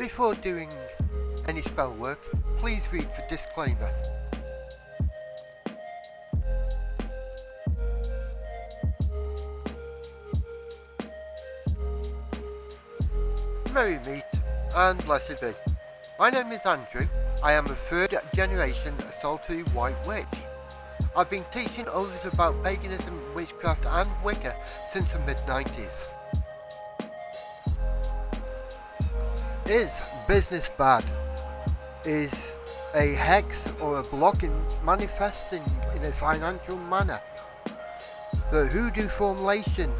Before doing any spell work, please read the disclaimer. Merry meet and blessed be. My name is Andrew. I am a third generation solitary white witch. I've been teaching others about paganism, witchcraft and Wicca since the mid 90s. Is business bad? Is a hex or a blocking manifesting in a financial manner? The hoodoo formulation,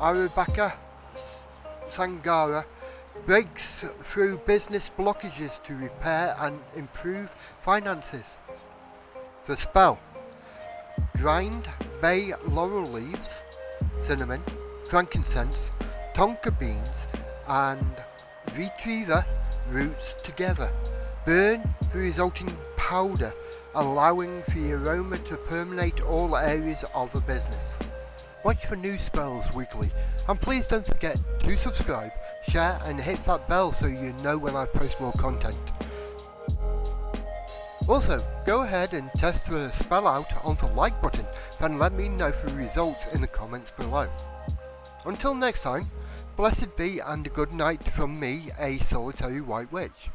Arabaka Sangara, breaks through business blockages to repair and improve finances. The spell grind bay laurel leaves, cinnamon, frankincense, tonka beans and vetiver roots together. Burn the resulting powder allowing for the aroma to permeate all areas of the business. Watch for new spells weekly and please don't forget to subscribe, share and hit that bell so you know when I post more content. Also, go ahead and test the spell out on the like button and let me know the results in the comments below. Until next time, blessed be and a good night from me, a solitary white witch.